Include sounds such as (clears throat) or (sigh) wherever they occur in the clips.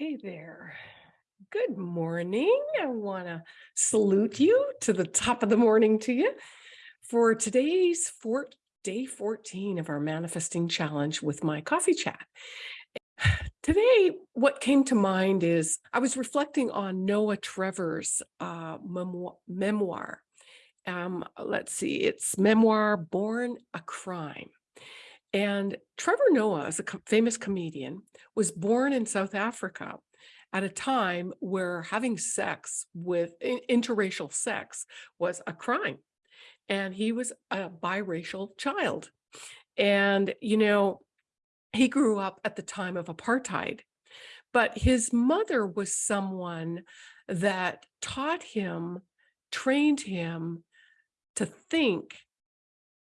Hey there. Good morning. I want to salute you to the top of the morning to you for today's four, day 14 of our manifesting challenge with my coffee chat. Today, what came to mind is I was reflecting on Noah Trevor's uh, memoir. Um, let's see, it's memoir Born a Crime. And Trevor Noah, as a famous comedian, was born in South Africa at a time where having sex with interracial sex was a crime. And he was a biracial child. And, you know, he grew up at the time of apartheid, but his mother was someone that taught him, trained him to think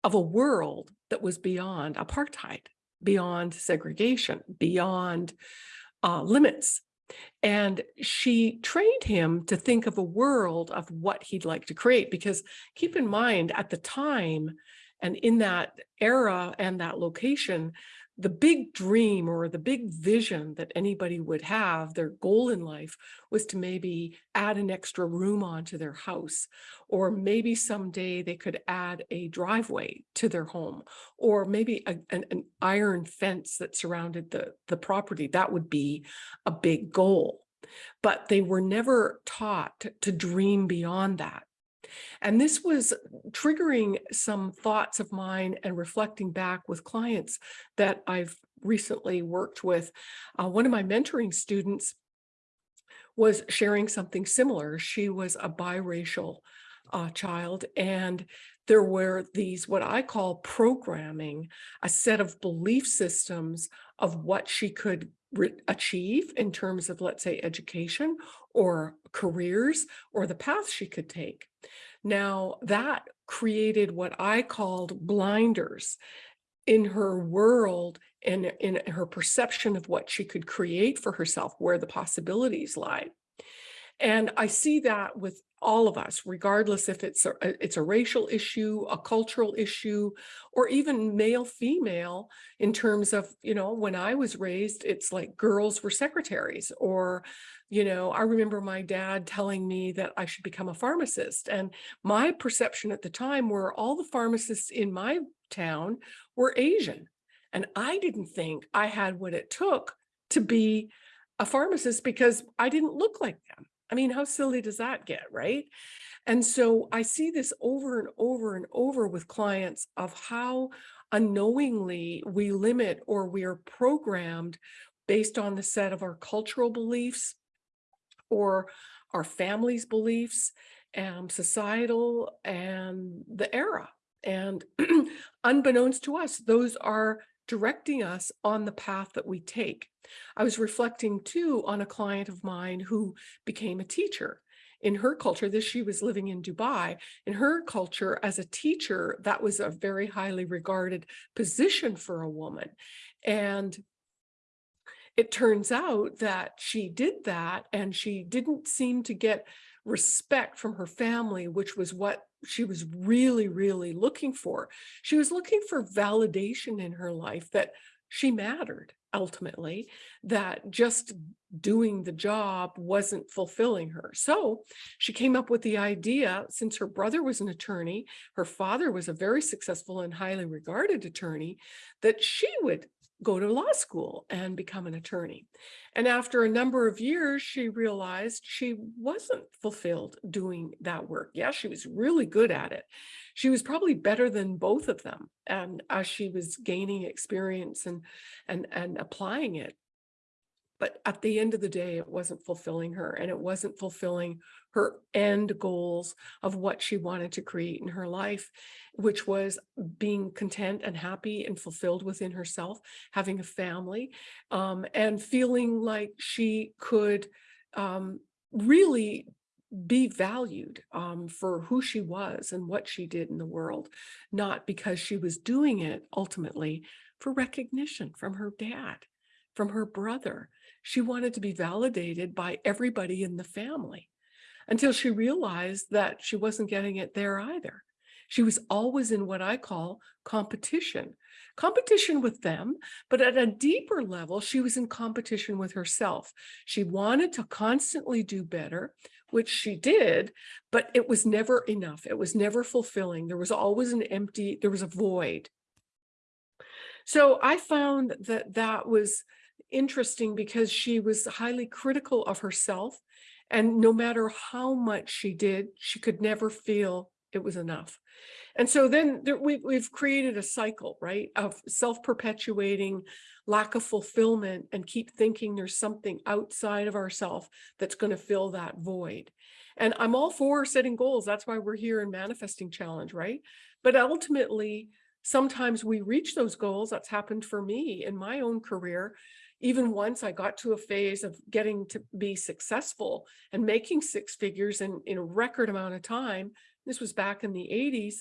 of a world that was beyond apartheid, beyond segregation, beyond uh, limits. And she trained him to think of a world of what he'd like to create. Because keep in mind, at the time and in that era and that location, the big dream or the big vision that anybody would have, their goal in life was to maybe add an extra room onto their house, or maybe someday they could add a driveway to their home, or maybe a, an, an iron fence that surrounded the, the property. That would be a big goal. But they were never taught to, to dream beyond that. And this was triggering some thoughts of mine and reflecting back with clients that I've recently worked with. Uh, one of my mentoring students was sharing something similar. She was a biracial uh, child and there were these what I call programming, a set of belief systems of what she could achieve in terms of, let's say, education or careers or the path she could take. Now that created what I called blinders in her world and in her perception of what she could create for herself, where the possibilities lie. And I see that with all of us, regardless if it's a, it's a racial issue, a cultural issue, or even male female in terms of, you know, when I was raised, it's like girls were secretaries or, you know, I remember my dad telling me that I should become a pharmacist. And my perception at the time were all the pharmacists in my town were Asian. And I didn't think I had what it took to be a pharmacist because I didn't look like them. I mean, how silly does that get, right? And so I see this over and over and over with clients of how unknowingly we limit or we are programmed based on the set of our cultural beliefs or our family's beliefs and societal and the era. And (clears throat) unbeknownst to us, those are directing us on the path that we take. I was reflecting too on a client of mine who became a teacher. In her culture, this she was living in Dubai. In her culture, as a teacher, that was a very highly regarded position for a woman. And it turns out that she did that and she didn't seem to get respect from her family, which was what she was really, really looking for. She was looking for validation in her life that she mattered ultimately, that just doing the job wasn't fulfilling her. So she came up with the idea, since her brother was an attorney, her father was a very successful and highly regarded attorney, that she would go to law school and become an attorney. And after a number of years, she realized she wasn't fulfilled doing that work. Yeah, she was really good at it. She was probably better than both of them. And as she was gaining experience and, and, and applying it, but at the end of the day, it wasn't fulfilling her and it wasn't fulfilling her end goals of what she wanted to create in her life, which was being content and happy and fulfilled within herself, having a family, um, and feeling like she could um, really be valued um, for who she was and what she did in the world, not because she was doing it ultimately for recognition from her dad, from her brother, she wanted to be validated by everybody in the family until she realized that she wasn't getting it there either. She was always in what I call competition, competition with them, but at a deeper level, she was in competition with herself. She wanted to constantly do better, which she did, but it was never enough. It was never fulfilling. There was always an empty, there was a void. So I found that that was interesting because she was highly critical of herself. And no matter how much she did, she could never feel it was enough. And so then there, we, we've created a cycle, right, of self-perpetuating lack of fulfillment and keep thinking there's something outside of ourself that's going to fill that void. And I'm all for setting goals. That's why we're here in Manifesting Challenge, right? But ultimately, sometimes we reach those goals. That's happened for me in my own career. Even once I got to a phase of getting to be successful and making six figures in, in a record amount of time, this was back in the 80s,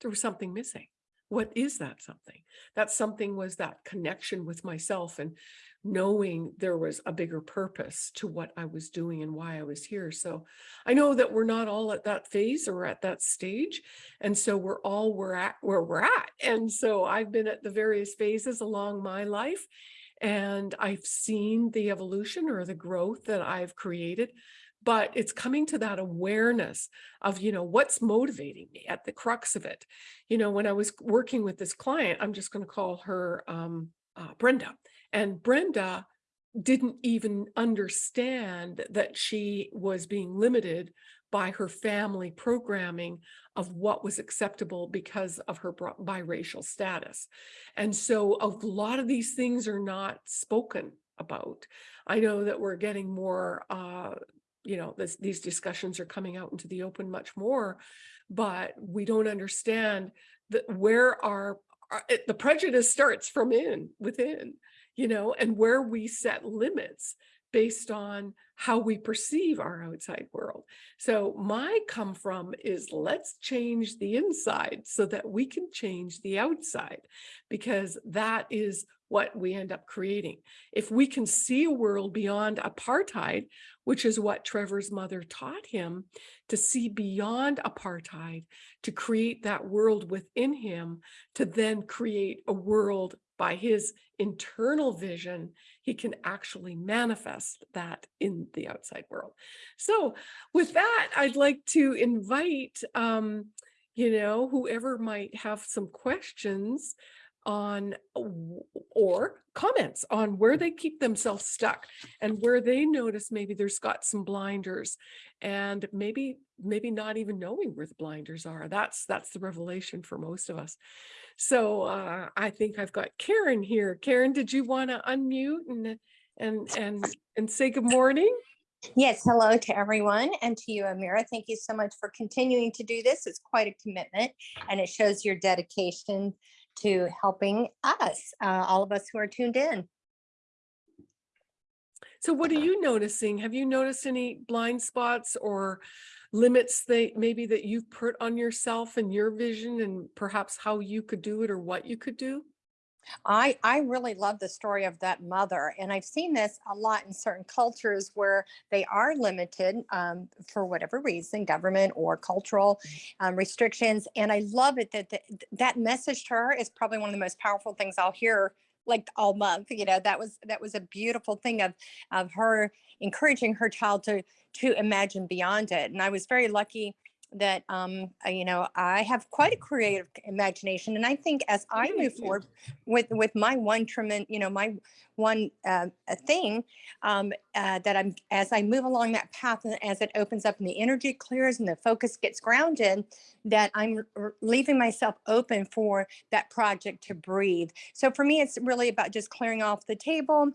there was something missing. What is that something? That something was that connection with myself and knowing there was a bigger purpose to what I was doing and why I was here. So I know that we're not all at that phase or at that stage. And so we're all we're at where we're at. And so I've been at the various phases along my life and I've seen the evolution or the growth that I've created but it's coming to that awareness of, you know, what's motivating me at the crux of it. You know, when I was working with this client, I'm just going to call her um, uh, Brenda. And Brenda didn't even understand that she was being limited by her family programming of what was acceptable because of her biracial status. And so a lot of these things are not spoken about. I know that we're getting more uh, you know, this, these discussions are coming out into the open much more, but we don't understand that where our, our it, the prejudice starts from in within, you know, and where we set limits based on how we perceive our outside world. So my come from is let's change the inside so that we can change the outside because that is what we end up creating. If we can see a world beyond apartheid, which is what Trevor's mother taught him, to see beyond apartheid, to create that world within him, to then create a world by his internal vision, he can actually manifest that in the outside world. So with that, I'd like to invite, um, you know, whoever might have some questions on or comments on where they keep themselves stuck and where they notice maybe there's got some blinders and maybe maybe not even knowing where the blinders are that's that's the revelation for most of us so uh, i think i've got karen here karen did you want to unmute and and and and say good morning Yes, hello to everyone and to you, Amira. Thank you so much for continuing to do this. It's quite a commitment and it shows your dedication to helping us, uh, all of us who are tuned in. So what are you noticing? Have you noticed any blind spots or limits that maybe that you've put on yourself and your vision and perhaps how you could do it or what you could do? I, I really love the story of that mother. And I've seen this a lot in certain cultures where they are limited um, for whatever reason, government or cultural um, restrictions. And I love it that the, that message to her is probably one of the most powerful things I'll hear like all month you know that was that was a beautiful thing of of her encouraging her child to to imagine beyond it. And i was very lucky that um you know i have quite a creative imagination and i think as i move forward with with my one tremendous you know my one uh, thing um uh, that i'm as i move along that path and as it opens up and the energy clears and the focus gets grounded that i'm leaving myself open for that project to breathe. So for me it's really about just clearing off the table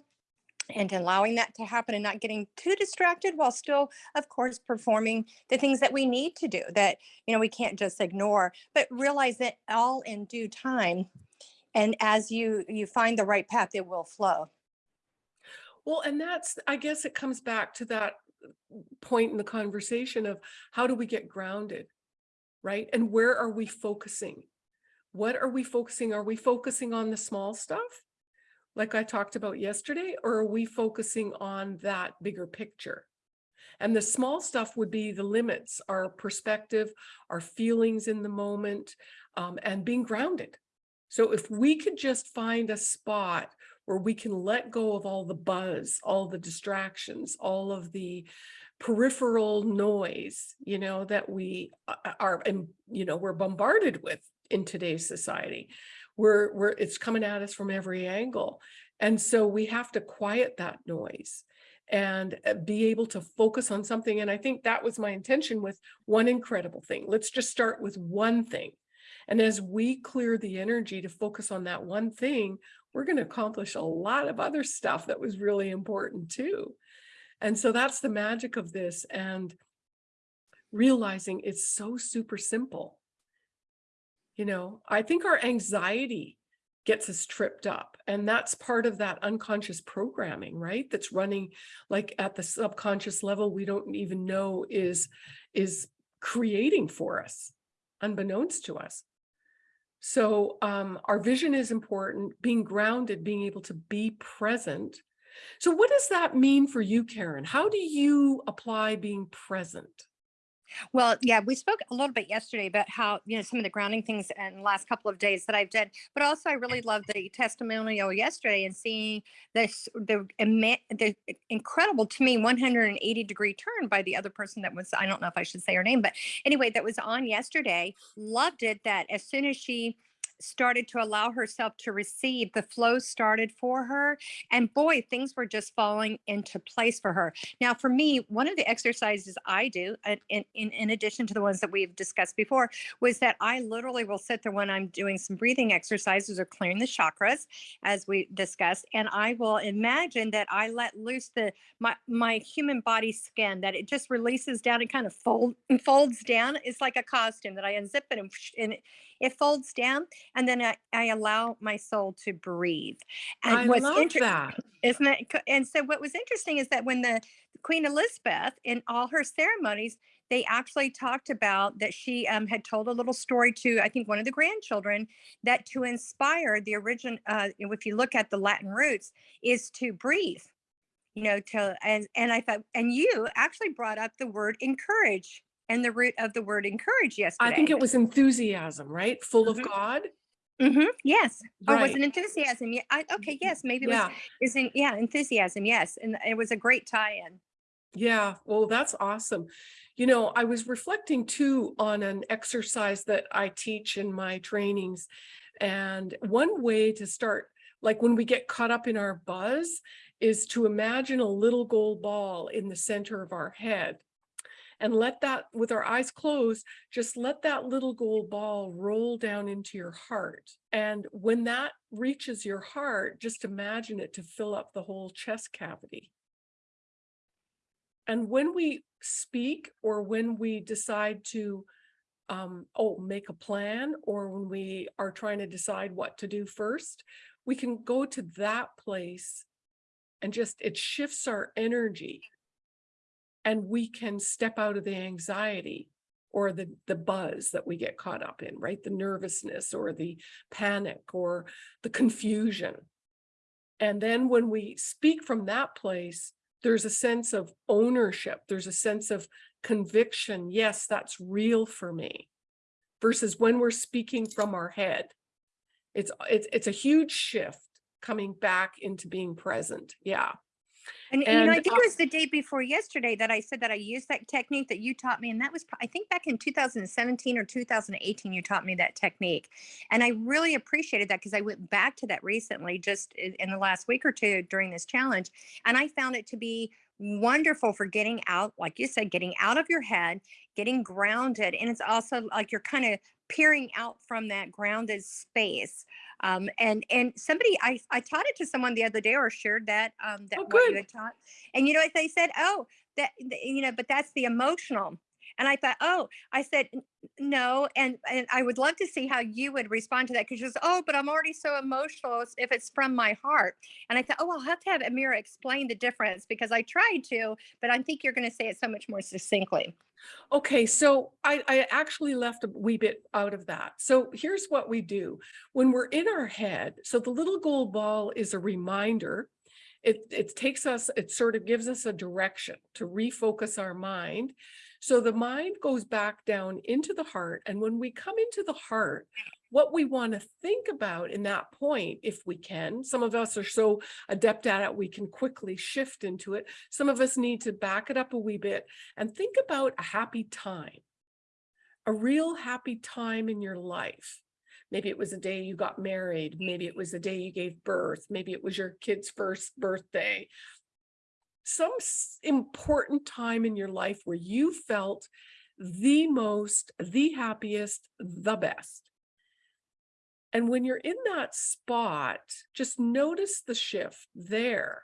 and allowing that to happen and not getting too distracted while still of course performing the things that we need to do that you know we can't just ignore but realize that all in due time and as you you find the right path it will flow. Well and that's i guess it comes back to that uh, point in the conversation of how do we get grounded right? And where are we focusing? What are we focusing? Are we focusing on the small stuff like I talked about yesterday, or are we focusing on that bigger picture? And the small stuff would be the limits, our perspective, our feelings in the moment, um, and being grounded. So if we could just find a spot where we can let go of all the buzz, all the distractions, all of the peripheral noise, you know, that we uh, are, and you know, we're bombarded with in today's society. We're, we're, it's coming at us from every angle. And so we have to quiet that noise and uh, be able to focus on something. And I think that was my intention with one incredible thing. Let's just start with one thing. And as we clear the energy to focus on that one thing, we're going to accomplish a lot of other stuff that was really important too. And so that's the magic of this and realizing it's so super simple. You know, I think our anxiety gets us tripped up. And that's part of that unconscious programming, right? That's running like at the subconscious level, we don't even know is, is creating for us, unbeknownst to us. So um, our vision is important, being grounded, being able to be present. So what does that mean for you, Karen? How do you apply being present? Well, yeah, we spoke a little bit yesterday about how, you know, some of the grounding things in the last couple of days that I've done, but also I really love the testimonial yesterday and seeing this, the, the incredible to me 180 degree turn by the other person that was, I don't know if I should say her name, but anyway, that was on yesterday. Loved it that as soon as she started to allow herself to receive, the flow started for her. And boy, things were just falling into place for her. Now, for me, one of the exercises I do, uh, in, in, in addition to the ones that we've discussed before, was that I literally will sit there when I'm doing some breathing exercises or clearing the chakras, as we discussed, and I will imagine that I let loose the my my human body skin, that it just releases down and kind of fold folds down. It's like a costume that I unzip it and, and folds down and then I, I allow my soul to breathe. And I what's love inter- that. (clears throat) isn't it? And so what was interesting is that when the Queen Elizabeth in all her ceremonies, they actually talked about that she um, had told a little story to I think one of the grandchildren that to inspire the origin. Uh, if you look at the Latin roots, is to breathe. You know, to and and I thought, and you actually brought up the word encourage and the root of the word encourage yesterday. I think it was enthusiasm, right? Full of Mhm. God. Mhm, yes. Oh, was Right. an enthusiasm? Yeah. I, okay. Yes. Maybe it was. Yeah. Isn't yeah enthusiasm? Yes, and it was a great tie-in. Yeah, well, that's awesome. You know, I was reflecting too on an exercise that I teach in my trainings. And one way to start, like when we get caught up in our buzz, is to imagine a little gold ball in the center of our head. And let that, with our eyes closed, just let that little gold ball roll down into your heart. And when that reaches your heart, just imagine it to fill up the whole chest cavity. And when we speak or when we decide to, um, oh, make a plan, or when we are trying to decide what to do first, we can go to that place and just, it shifts our energy. And we can step out of the anxiety or the, the buzz that we get caught up in, right? The nervousness or the panic or the confusion. And then when we speak from that place, there's a sense of ownership. There's a sense of conviction. Yes, that's real for me. Versus when we're speaking from our head. It's, it's, it's a huge shift coming back into being present. Yeah. And, you know, I think uh, it was the day before yesterday that I said that I used that technique that you taught me, and that was I think back in 2017 or 2018 you taught me that technique, and I really appreciated that because I went back to that recently, just in the last week or two during this challenge, and I found it to be wonderful for getting out, like you said, getting out of your head, getting grounded, and it's also like you're kind of peering out from that grounded space um, and and somebody I, I taught it to someone the other day or shared that um, that Oh, what you had taught and you know what they said? Oh that you know but that's the emotional and I thought oh I said no and and I would love to see how you would respond to that because she said oh but I'm already so emotional if it's from my heart and I thought oh I'll have to have Amira explain the difference because I tried to but I think you're going to say it so much more succinctly Okay, so I, I actually left a wee bit out of that. So here's what we do. When we're in our head, so the little gold ball is a reminder. It, it takes us, it sort of gives us a direction to refocus our mind. So the mind goes back down into the heart. And when we come into the heart, what we want to think about in that point, if we can, some of us are so adept at it, we can quickly shift into it. Some of us need to back it up a wee bit and think about a happy time, a real happy time in your life. Maybe it was a day you got married. Maybe it was the day you gave birth. Maybe it was your kid's first birthday. Some important time in your life where you felt the most, the happiest, the best. And when you're in that spot, just notice the shift there.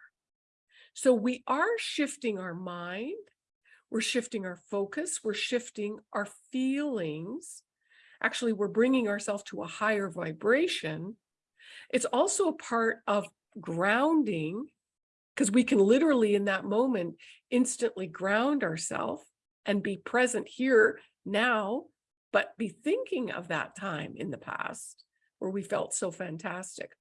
So we are shifting our mind, we're shifting our focus, we're shifting our feelings. Actually, we're bringing ourselves to a higher vibration. It's also a part of grounding because we can literally in that moment instantly ground ourselves and be present here now, but be thinking of that time in the past where we felt so fantastic.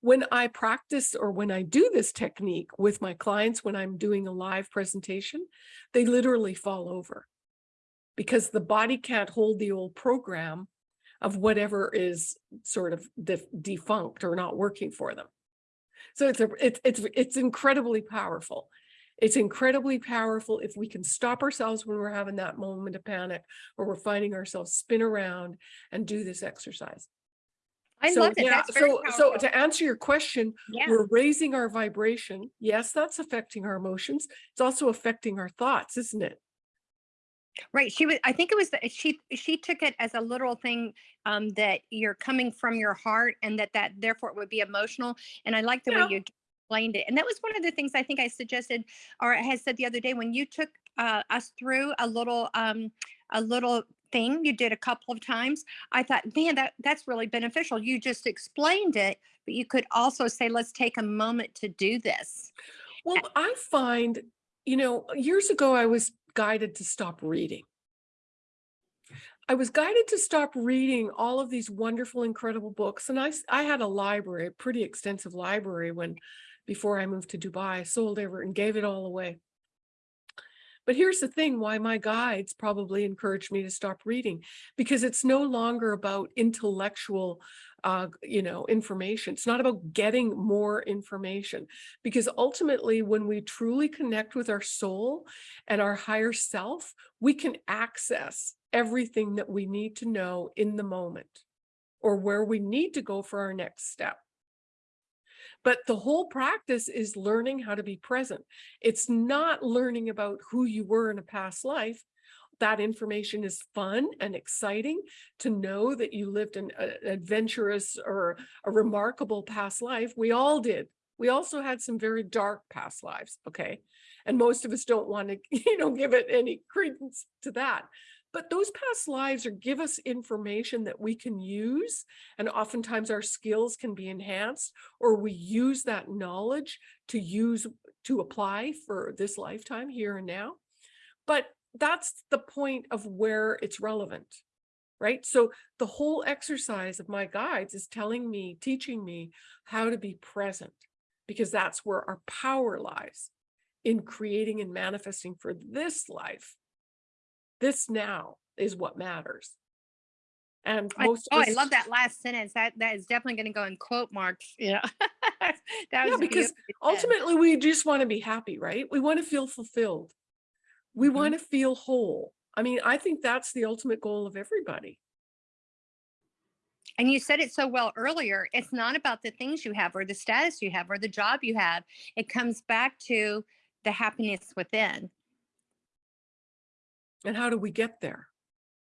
When I practice or when I do this technique with my clients, when I'm doing a live presentation, they literally fall over because the body can't hold the old program of whatever is sort of def- defunct or not working for them. So it's a, it's it's it's incredibly powerful. It's incredibly powerful if we can stop ourselves when we're having that moment of panic or we're finding ourselves spin around and do this exercise. I so love it. yeah, so so to answer your question, Yeah. we're raising our vibration. Yes, that's affecting our emotions. It's also affecting our thoughts, isn't it? Right. She was, I think it was, the- she, she took it as a literal thing um, that you're coming from your heart and that that therefore it would be emotional. And I like the Yeah. way you explained it. And that was one of the things I think I suggested or I had said the other day when you took uh, us through a little, um, a little thing you did a couple of times. I thought, man, that that's really beneficial. You just explained it, but you could also say, let's take a moment to do this. Well, I find, you know, years ago I was guided to stop reading. I was guided to stop reading all of these wonderful, incredible books. And I, I had a library, a pretty extensive library when, before I moved to Dubai, sold ever and gave it all away. But here's the thing, why my guides probably encouraged me to stop reading, because it's no longer about intellectual, uh, you know, information. It's not about getting more information, because ultimately when we truly connect with our soul and our higher self, we can access everything that we need to know in the moment or where we need to go for our next step. But the whole practice is learning how to be present. It's not learning about who you were in a past life. That information is fun and exciting to know that you lived an a- adventurous or a remarkable past life. We all did. We also had some very dark past lives, okay? And most of us don't want to, (laughs) you know, give it any credence to that. But those past lives are give us information that we can use, and oftentimes our skills can be enhanced, or we use that knowledge to use to apply for this lifetime here and now. But that's the point of where it's relevant, right? So the whole exercise of my guides is telling me, teaching me how to be present, because that's where our power lies in creating and manifesting for this life. This now is what matters. And I, most oh, of I love that last sentence. That that is definitely going to go in quote marks. Yeah. (laughs) that Yeah, because ultimately we just want to be happy, right? We want to feel fulfilled. We Mhm. want to feel whole. I mean, I think that's the ultimate goal of everybody. And you said it so well earlier. It's not about the things you have or the status you have or the job you have. It comes back to the happiness within. And how do we get there?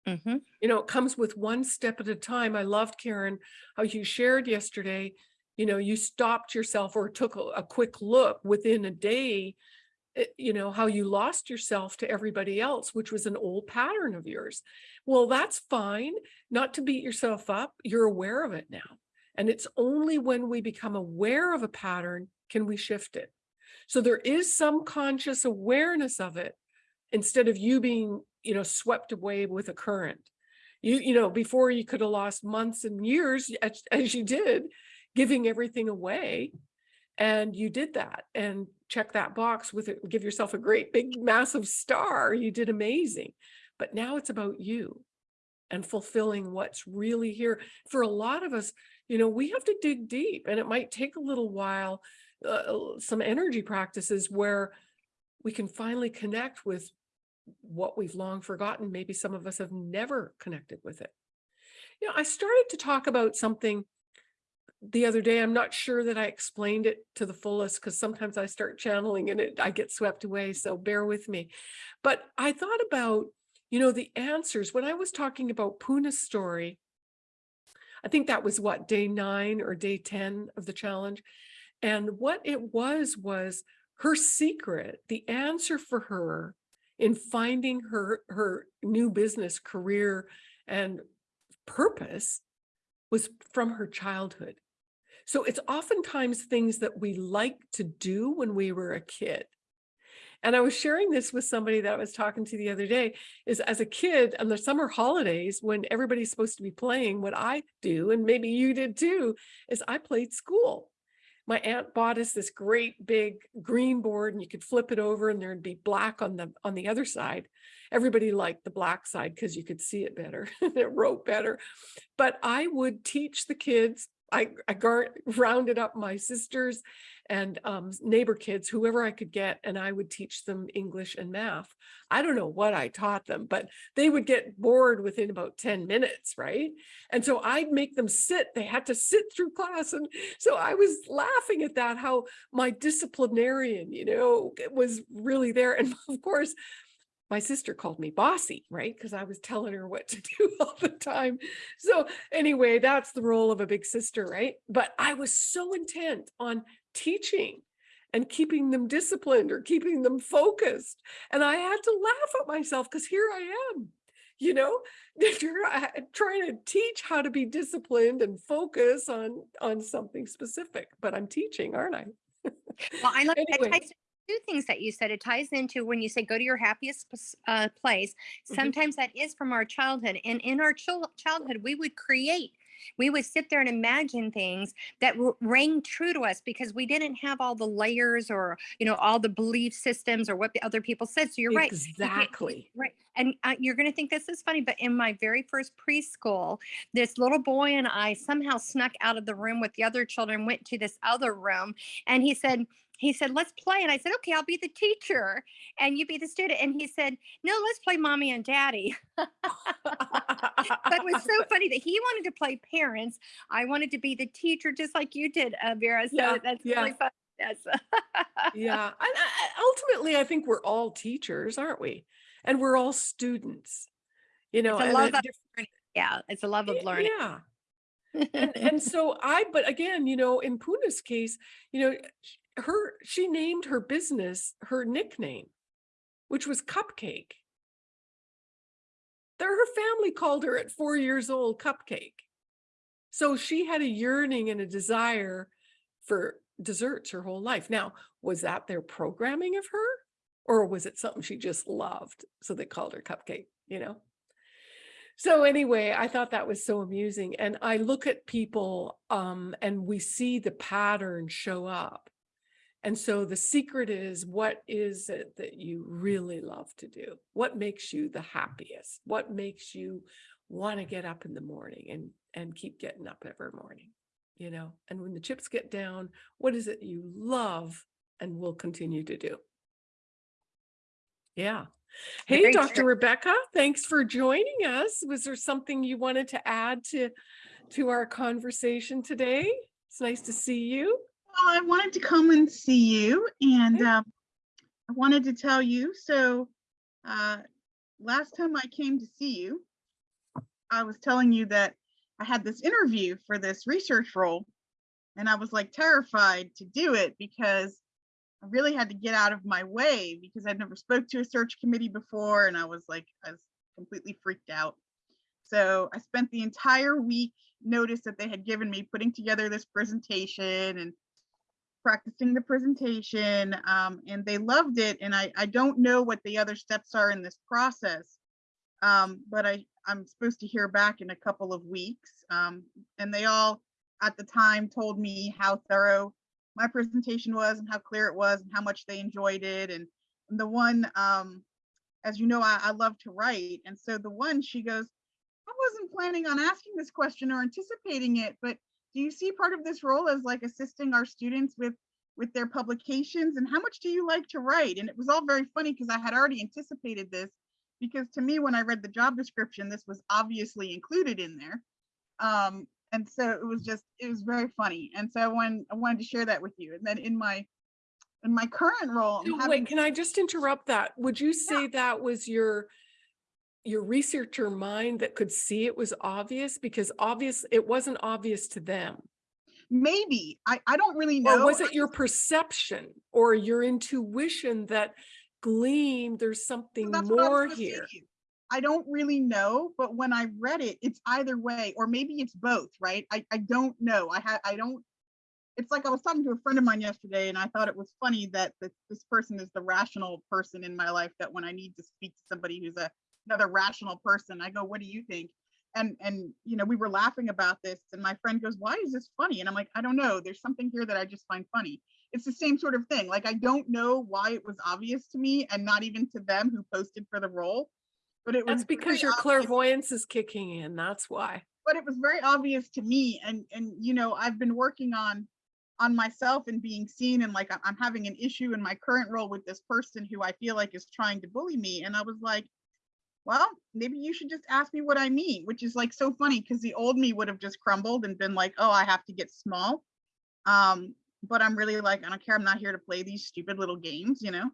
hmm You know, it comes with one step at a time. I loved Karen, how you shared yesterday, you know, you stopped yourself or took a, a quick look within a day, Eh, you know, how you lost yourself to everybody else, which was an old pattern of yours. Well, that's fine, not to beat yourself up. You're aware of it now. And it's only when we become aware of a pattern can we shift it. So there is some conscious awareness of it instead of you being, you know, swept away with a current. You, you know, before you could have lost months and years as, as you did, giving everything away. And you did that and check that box with it, give yourself a great big massive star. You did amazing. But now it's about you and fulfilling what's really here. For a lot of us, you know, we have to dig deep and it might take a little while, uh, some energy practices where we can finally connect with what we've long forgotten. Maybe some of us have never connected with it. You know, I started to talk about something the other day. I'm not sure that I explained it to the fullest because sometimes I start channeling and it, I get swept away. So bear with me. But I thought about, you know, the answers when I was talking about Puna's story. I think that was what day nine or day 10 of the challenge. And what it was, was her secret, the answer for her in finding her, her new business career and purpose was from her childhood. So it's oftentimes things that we like to do when we were a kid. And I was sharing this with somebody that I was talking to the other day is as a kid on the summer holidays when everybody's supposed to be playing what I do, and maybe you did too, is I played school. My aunt bought us this great big green board and you could flip it over and there'd be black on the on the other side. Everybody liked the black side because you could see it better. (laughs) it wrote better. But I would teach the kids I, I rounded up my sisters and um, neighbor kids, whoever I could get, and I would teach them English and math. I don't know what I taught them, but they would get bored within about 10 minutes, right? And so I'd make them sit. They had to sit through class. And so I was laughing at that, how my disciplinarian, you know, was really there. And (laughs) of course, my sister called me bossy, right? Because I was telling her what to (laughs) do all the time. So anyway, that's the role of a big sister, right? But I was so intent on teaching and keeping them disciplined or keeping them focused. And I had to laugh at myself because here I am, you know, (laughs) uh, trying to teach how to be disciplined and focus on, on something specific, but I'm teaching, aren't I? Well, I (laughs) like Anyway. I two things that you said. It ties into when you say go to your happiest uh, place. Mhm. Sometimes that is from our childhood, and in our chil- childhood, we would create. We would sit there and imagine things that rang true to us because we didn't have all the layers or you know all the belief systems or what the other people said. So you're right. Exactly. Right. And uh, you're going to think this is funny, but in my very first preschool, this little boy and I somehow snuck out of the room with the other children, went to this other room, and he said, he said, let's play. And I said, okay, I'll be the teacher and you be the student. And he said, no, let's play mommy and daddy. (laughs) But it was so funny that he wanted to play parents. I wanted to be the teacher, just like you did, uh, Vera. So Yeah, that's yeah. really fun. Yes. Yeah, and (laughs) ultimately, I think we're all teachers, aren't we? And we're all students, you know. It's a love at of learning. Yeah. It's a love of learning. Yeah, and (laughs) and so I, but again, you know, in Puna's case, you know, her she named her business her nickname, which was Cupcake. There, her family called her at four years old Cupcake. So she had a yearning and a desire for desserts her whole life. Now, was that their programming of her? Or was it something she just loved? So they called her Cupcake, you know? So anyway, I thought that was so amusing. And I look at people um, and we see the pattern show up. And so the secret is what is it that you really love to do? What makes you the happiest? What makes you want to get up in the morning and and keep getting up every morning? You know, and when the chips get down, what is it you love and will continue to do? Yeah. Hey, Very Dr. true. Rebecca, thanks for joining us. Was there something you wanted to add to to our conversation today? It's nice to see you. Well, I wanted to come and see you and um, I wanted to tell you, so uh, last time I came to see you, I was telling you that I had this interview for this research role and I was like terrified to do it because I really had to get out of my way because I'd never spoke to a search committee before and I was like, I was completely freaked out. So I spent the entire week notice that they had given me putting together this presentation and practicing the presentation um, and they loved it and I, I don't know what the other steps are in this process um, but I, I'm supposed to hear back in a couple of weeks um, and they all at the time told me how thorough my presentation was and how clear it was and how much they enjoyed it. And, and the one, um, as you know, I, I love to write. And so the one she goes, I wasn't planning on asking this question or anticipating it, but do you see part of this role as like assisting our students with with their publications and how much do you like to write? And it was all very funny because I had already anticipated this because to me, when I read the job description, this was obviously included in there. Um, and so it was just, it was very funny. And so I wanted, I wanted to share that with you. And then in my, in my current role, So having, Wait, can I just interrupt that? Would you say that was your, your researcher mind that could see it was obvious? Because obvious, it wasn't obvious to them. maybe, I, I don't really know. Or was it your perception or your intuition that gleamed, there's something what I more here? I don't really know, but when I read it, it's either way, or maybe it's both, right? I, I don't know. I had, I don't. It's like I was talking to a friend of mine yesterday and I thought it was funny that this, this person is the rational person in my life that when I need to speak to somebody who's a, another rational person, I go, what do you think? And, and, you know, we were laughing about this and my friend goes, why is this funny? And I'm like, I don't know. There's something here that I just find funny it's the same sort of thing. Like I don't know why it was obvious to me and not even to them who posted for the role. But it was That's because your obvious- clairvoyance is kicking in. That's why. But it was very obvious to me. And and you know, I've been working on on myself and being seen and like I'm having an issue in my current role with this person who I feel like is trying to bully me. And I was like, well, maybe you should just ask me what I mean, which is like so funny because the old me would have just crumbled and been like, oh, I have to get small. Um, but I'm really like, I don't care. I'm not here to play these stupid little games, you know?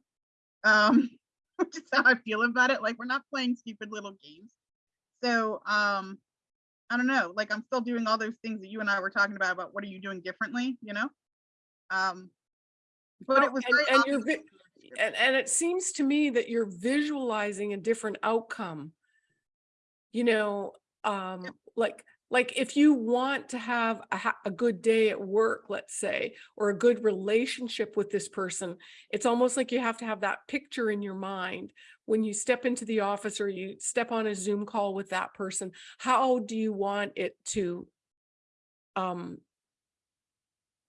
Um, (laughs) which is how I feel about it. Like we're not playing stupid little games. So um, I don't know, like I'm still doing all those things that you and I were talking about, about what are you doing differently, you know? Um, but Well, it was and- and obvious vi- in the description. And, and it seems to me that you're visualizing a different outcome. You know, um, like, like if you want to have a, ha- a good day at work, let's say, or a good relationship with this person, it's almost like you have to have that picture in your mind when you step into the office or you step on a Zoom call with that person. How do you want it to um,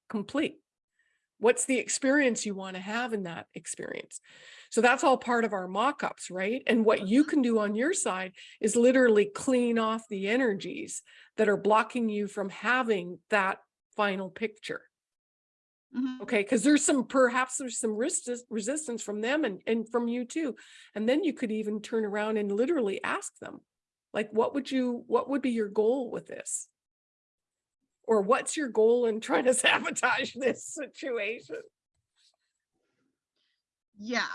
complete? What's the experience you want to have in that experience? So that's all part of our mock-ups, right? And what you can do on your side is literally clean off the energies that are blocking you from having that final picture. Mhm. Okay, because there's some, perhaps there's some resist- resistance from them and, and from you too. And then you could even turn around and literally ask them, like, what would you, what would be your goal with this? Or what's your goal in trying to (laughs) sabotage this situation? Yeah,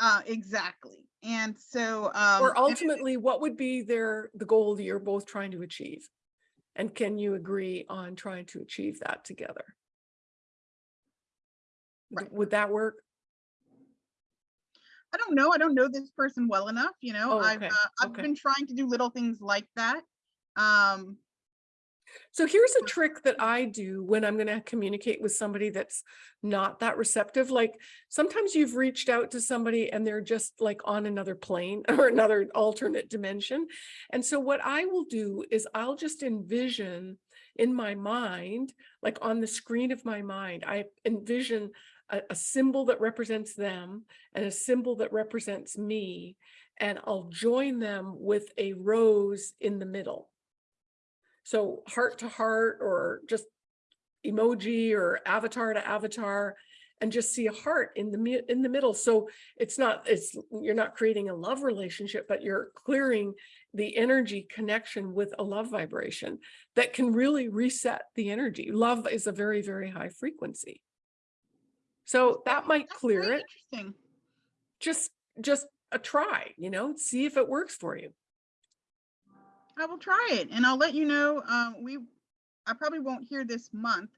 uh, exactly. And so, um, Or ultimately, what would be their, the goal that you're both trying to achieve? And can you agree on trying to achieve that together? Right. Would that work? I don't know. I don't know this person well enough, you know. Oh, I've uh, I've okay. been trying to do little things like that. Um, So here's a trick that I do when I'm going to communicate with somebody that's not that receptive. Like sometimes you've reached out to somebody and they're just like on another plane (laughs) or another alternate dimension. And so what I will do is I'll just envision in my mind, like on the screen of my mind, I envision a, a symbol that represents them and a symbol that represents me. And I'll join them with a rose in the middle. So heart to heart or just emoji or avatar to avatar and just see a heart in the in the middle. So it's not it's you're not creating a love relationship, but you're clearing the energy connection with a love vibration that can really reset the energy. Love is a very, very high frequency. So that might that's clear it. Interesting. Just just a try, you know, see if it works for you. I will try it and I'll let you know. Um, we, I probably won't hear this month,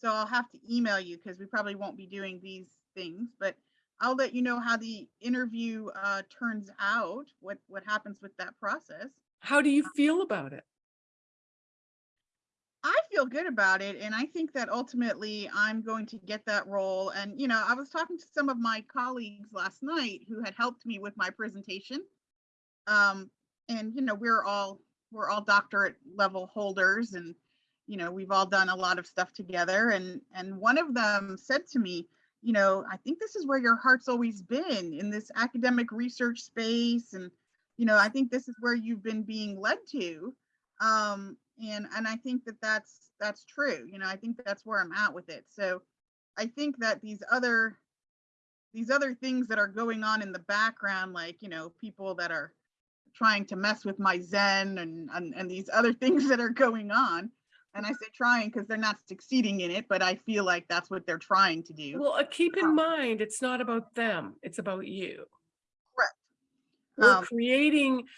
so I'll have to email you because we probably won't be doing these things, but I'll let you know how the interview uh, turns out, what, what happens with that process. How do you feel about it? I feel good about it. And I think that ultimately I'm going to get that role. And, you know, I was talking to some of my colleagues last night who had helped me with my presentation. Um, and, you know, we're all, we're all doctorate level holders and, you know, we've all done a lot of stuff together and, and one of them said to me, you know, I think this is where your heart's always been in this academic research space. And, you know, I think this is where you've been being led to. Um, and, and I think that that's, that's true. You know, I think that's where I'm at with it. So I think that these other, these other things that are going on in the background, like, you know, people that are trying to mess with my Zen and, and, and these other (laughs) things that are going on. And I say trying because they're not succeeding in it, but I feel like that's what they're trying to do. Well, uh, keep in Um, mind, it's not about them, it's about you. Correct. We're Um, creating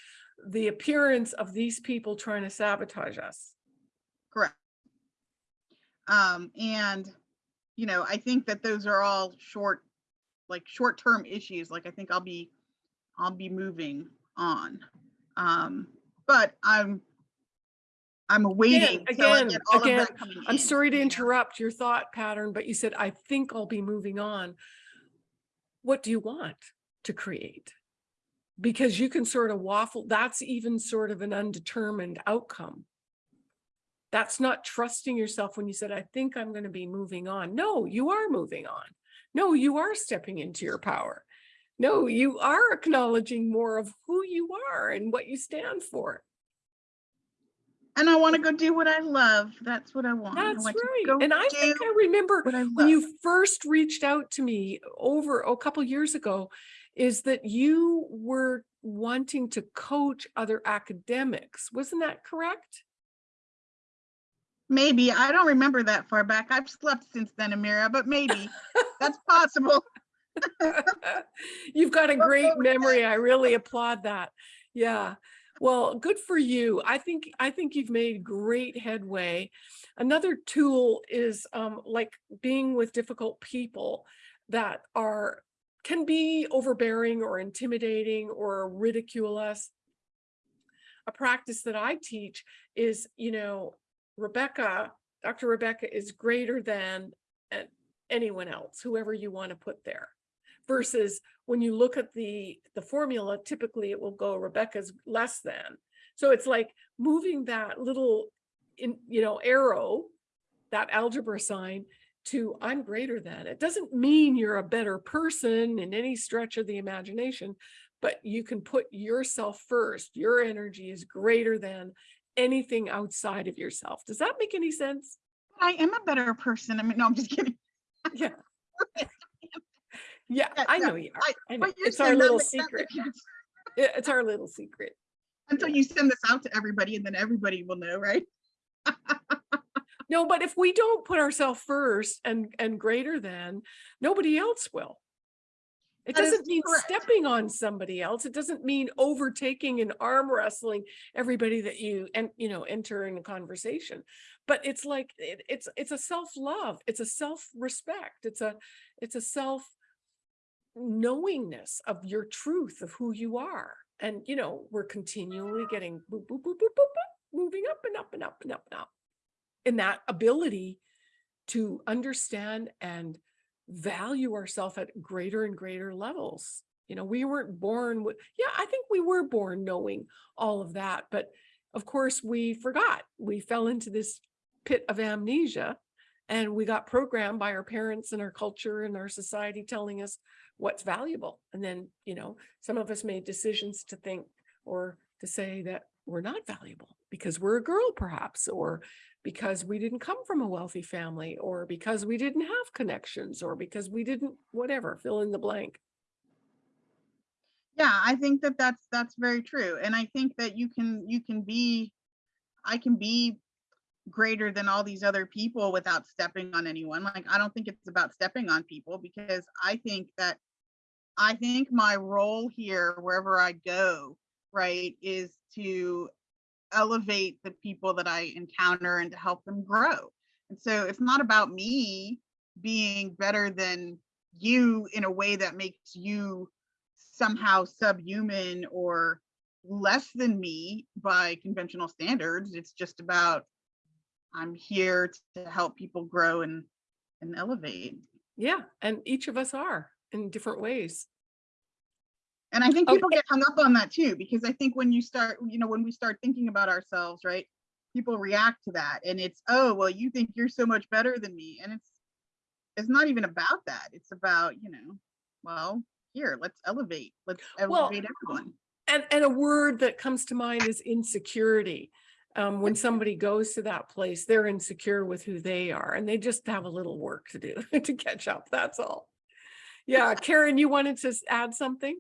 the appearance of these people trying to sabotage us. Correct. Um, and, you know, I think that those are all short, like short-term issues. Like I think I'll be, I'll be moving on. Um, but I'm, I'm waiting again, again, coming I'm in, sorry to interrupt your thought pattern, but you said, I think I'll be moving on. What do you want to create? Because you can sort of waffle, that's even sort of an undetermined outcome. That's not trusting yourself when you said, I think I'm going to be moving on. No, you are moving on. No, you are stepping into your power. No, you are acknowledging more of who you are and what you stand for. And I want to go do what I love. That's what I want. I That's want to right. And I think I remember I when you first reached out to me over a couple years ago, is that you were wanting to coach other academics. Wasn't that correct? Maybe, I don't remember that far back. I've slept since then, Amira, but maybe (laughs) that's possible. (laughs) You've got a great memory. I really applaud that. Yeah. Well, good for you. I think I think you've made great headway. Another tool is um, like being with difficult people that are can be overbearing or intimidating or ridicule us. A practice that I teach is, you know, Rebecca, Dr. Rebecca is greater than uh, anyone else, whoever you want to put there versus when you look at the the formula typically it will go rebecca's less than. So it's like moving that little in you know arrow that algebra sign to i'm greater than. It doesn't mean you're a better person in any stretch of the imagination but you can put yourself first. Your energy is greater than anything outside of yourself. Does that make any sense? I am a better person. I mean, no, I'm just kidding. yeah (laughs) yeah Yeah, i yeah, know you are I- I know. (laughs) It's our little secret it's our little secret Until you send this out to everybody and then everybody will know, right? (laughs) No, but if we don't put ourselves first and and greater than, nobody else will. It That doesn't mean correct. stepping on somebody else. It doesn't mean overtaking and arm wrestling everybody that you and you know enter in a conversation. But it's like it, it's it's a self-love, it's a self-respect, it's a it's a self knowingness of your truth of who you are. And you know, we're continually getting boop, boop, boop, boop, boop, boop, moving up and up and up and up and up in that ability to understand and value ourselves at greater and greater levels. You know, we weren't born with, yeah, I think we were born knowing all of that, but of course we forgot. We fell into this pit of amnesia and we got programmed by our parents and our culture and our society telling us what's valuable. And then, you know, some of us made decisions to think or to say that we're not valuable because we're a girl perhaps, or because we didn't come from a wealthy family, or because we didn't have connections, or because we didn't, whatever, fill in the blank. Yeah, I think that that's, that's very true. And I think that you can, you can be, I can be greater than all these other people without stepping on anyone. Like, I don't think it's about stepping on people because I think that, I think my role here, wherever I go, right, is to elevate the people that I encounter and to help them grow. And so it's not about me being better than you in a way that makes you somehow subhuman or less than me by conventional standards. It's just about I'm here to help people grow and and elevate. Yeah, and each of us are in different ways. And I think people Okay. get hung up on that too, because I think when you start, you know, when we start thinking about ourselves, right? people react to that and it's, oh, well, you think you're so much better than me. And it's, it's not even about that. It's about, you know, well, here, let's elevate, let's Well, elevate everyone. And, and a word that comes to mind is insecurity. Um, when somebody goes to that place, they're insecure with who they are and they just have a little work to do (laughs) to catch up. That's all. Yeah, Karen, you wanted to add something?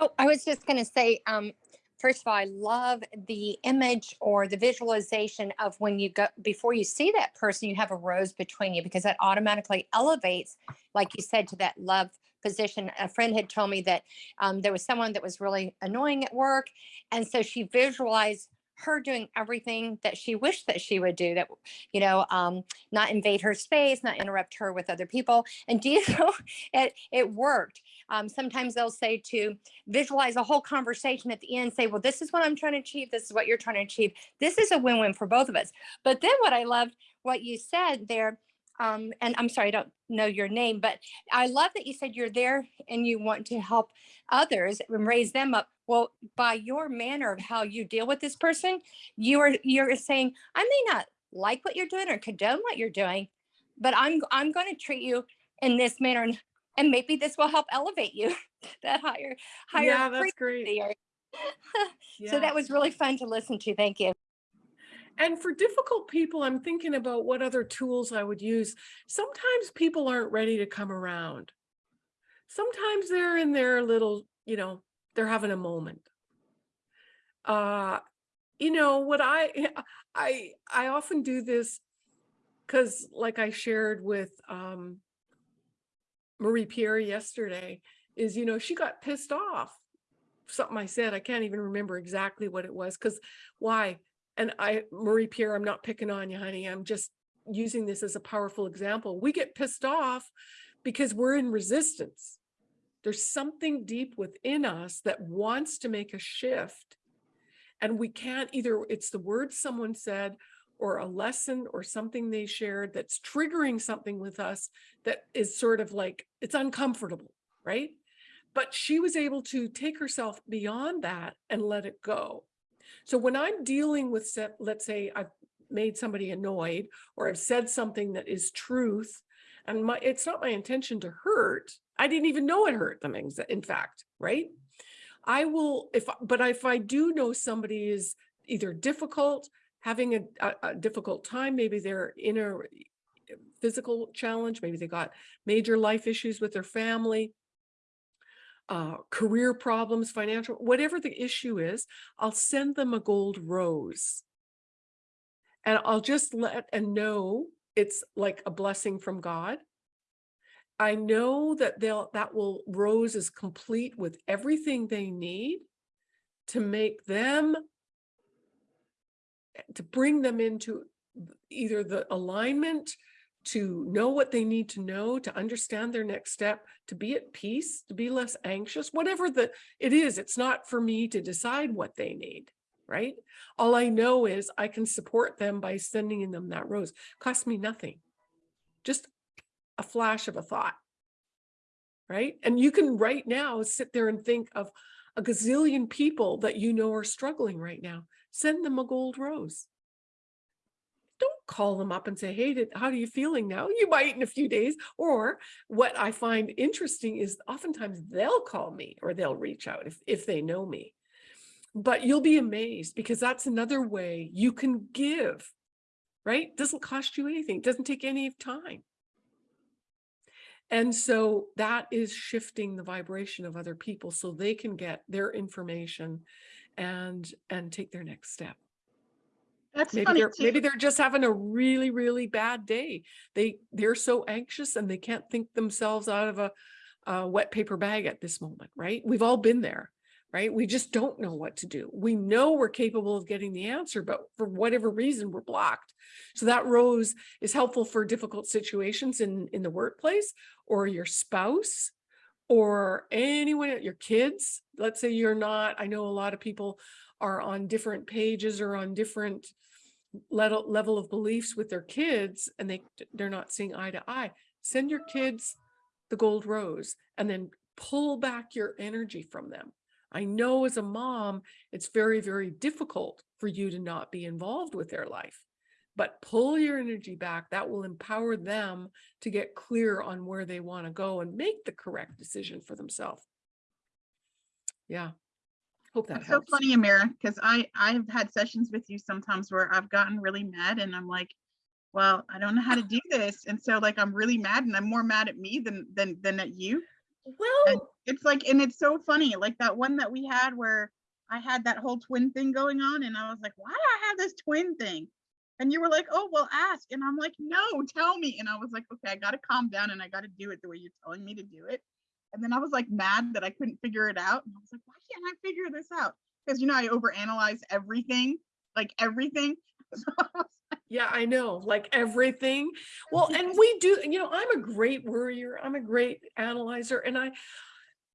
Oh, I was just going to say, um, first of all, I love the image or the visualization of when you go before you see that person, you have a rose between you because that automatically elevates, like you said, to that love position. A friend had told me that um, there was someone that was really annoying at work, and so she visualized her doing everything that she wished that she would do that you know um not invade her space not interrupt her with other people and do you (laughs) know it it worked um sometimes they'll say to visualize a whole conversation at the end, say, well, this is what I'm trying to achieve. This is what you're trying to achieve. This is a win-win for both of us. But then what I loved, what you said there, um, and I'm sorry, I don't know your name, but I love that you said you're there and you want to help others and raise them up. Well, by your manner of how you deal with this person, you are you're saying, I may not like what you're doing or condone what you're doing, but I'm I'm going to treat you in this manner and, and maybe this will help elevate you (laughs) that higher higher Yeah, that's great. or- (laughs) so that was really fun to listen to. Thank you. And for difficult people, I'm thinking about what other tools I would use. Sometimes people aren't ready to come around. Sometimes they're in their little, you know, they're having a moment. Uh, you know, what I, (laughs) I, I often do this because like I shared with, um, Marie Pierre yesterday is, you know, she got pissed off. Something I said, I can't even remember exactly what it was. Cause why? And I, Marie Pierre, I'm not picking on you, honey. I'm just using this as a powerful example. We get pissed off because we're in resistance. There's something deep within us that wants to make a shift. And we can't either, it's the words someone said or a lesson or something they shared that's triggering something with us that is sort of like, it's uncomfortable, right? But she was able to take herself beyond that and let it go. So when I'm dealing with, let's say I've made somebody annoyed or I've said something that is truth, and my it's not my intention to hurt. I didn't even know it hurt them, in fact, right? I will, if, but if I do know somebody is either difficult, having a, a, a difficult time, maybe they're in a physical challenge, maybe they got major life issues with their family, uh, career problems, financial, whatever the issue is, I'll send them a gold rose. And I'll just let and know it's like a blessing from God. I know that they'll, that will, rose is complete with everything they need to make them, to bring them into either the alignment to know what they need to know, to understand their next step, to be at peace, to be less anxious, whatever the it is, it's not for me to decide what they need, right? All I know is I can support them by sending them that rose. Cost me nothing. Just a flash of a thought. Right? And you can right now sit there and think of a gazillion people that you know are struggling right now. Send them a gold rose call them up and say, hey, did, how are you feeling now? You might in a few days. Or what I find interesting is oftentimes they'll call me or they'll reach out if, if they know me. But you'll be amazed because that's another way you can give, right? Doesn't cost you anything, doesn't take any time. And so that is shifting the vibration of other people so they can get their information and and take their next step. That's Maybe funny they're, too. maybe they're just having a really, really bad day. They, they're so anxious and they can't think themselves out of a, a wet paper bag at this moment, right? We've all been there, right? We just don't know what to do. We know we're capable of getting the answer, but for whatever reason, we're blocked. So that rose is helpful for difficult situations in, in the workplace or your spouse or anyone, at your kids. Let's say you're not, I know a lot of people are on different pages or on different level level of beliefs with their kids and they they're not seeing eye to eye send your kids the gold rose and then pull back your energy from them I know as a mom, it's very, very difficult for you to not be involved with their life. But pull your energy back. That will empower them to get clear on where they want to go and make the correct decision for themselves. Yeah. Hope that That's so funny, Amira, because I, I've had sessions with you sometimes where I've gotten really mad and I'm like, well, I don't know how to do this. And so like, I'm really mad and I'm more mad at me than, than, than at you. Well, It's like, and it's so funny, like that one that we had where I had that whole twin thing going on and I was like, why do I have this twin thing? And you were like, oh, well, ask. And I'm like, no, tell me. And I was like, okay, I got to calm down and I got to do it the way you're telling me to do it. And then I was like mad that I couldn't figure it out. And I was like, why can't I figure this out? Because, you know, I overanalyze everything, like everything. (laughs) So I was Yeah, I know, like everything. (laughs) Well, and we do, you know, I'm a great worrier. I'm a great analyzer and I,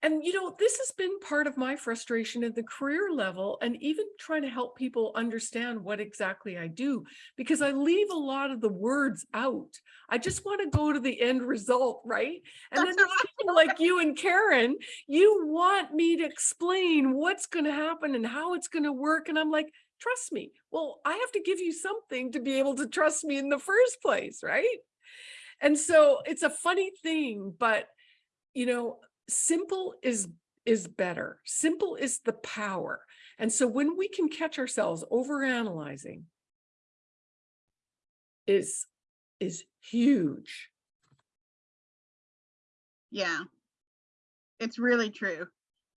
and you know, this has been part of my frustration at the career level and even trying to help people understand what exactly I do, because I leave a lot of the words out. I just want to go to the end result, right? (laughs) And then That's there's how people like you and Karen, you want me to explain what's going to happen and how it's going to work. And I'm like, trust me. Well, I have to give you something to be able to trust me in the first place, right? And so it's a funny thing, but you know, simple is is better. Simple is the power. And so when we can catch ourselves over analyzing is is huge. Yeah. It's really true.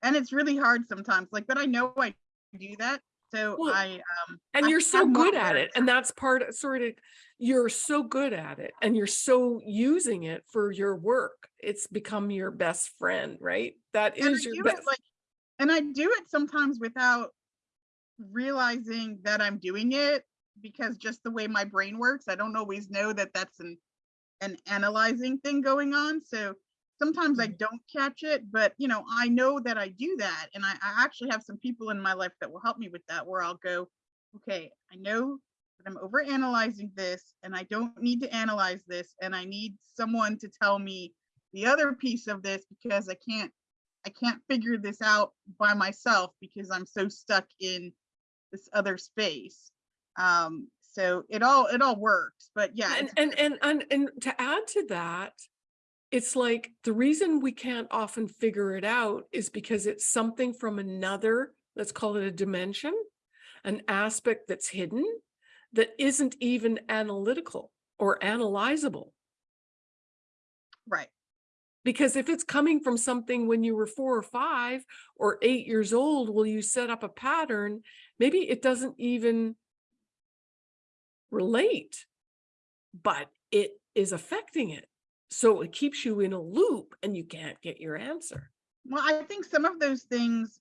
And it's really hard sometimes, like, but I know I do that. So Well, I, um, And I you're so more good at words. it. And that's part of sort of, you're so good at it and you're so using it for your work. It's become your best friend, right? That and I your best. it like, and I do it sometimes without realizing that I'm doing it because just the way my brain works, I don't always know that that's an, an analyzing thing going on. So sometimes I Mhm. don't catch it, but you know, I know that I do that. And I, I actually have some people in my life that will help me with that, where I'll go, okay, I know that I'm over analyzing this and I don't need to analyze this. And I need someone to tell me the other piece of this because I can't, I can't figure this out by myself because I'm so stuck in this other space. Um, so it all, it all works, but yeah. And, and, and, and, and to add to that, it's like the reason we can't often figure it out is because it's something from another, let's call it a dimension, an aspect that's hidden that isn't even analytical or analyzable. Right. Because if it's coming from something when you were four or five or eight years old, will you set up a pattern? Maybe it doesn't even relate, but it is affecting it. So it keeps you in a loop and you can't get your answer. Well, I think some of those things